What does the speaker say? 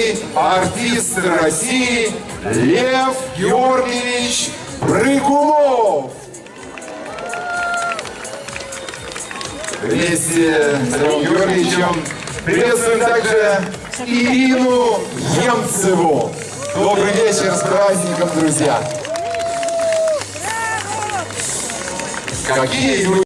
заслуженный артист России Лев Георгиевич Прыгунов. Вместе с Львом Георгиевичем приветствуем также Ирину Емцеву. Добрый вечер с праздником, друзья! Какие люди!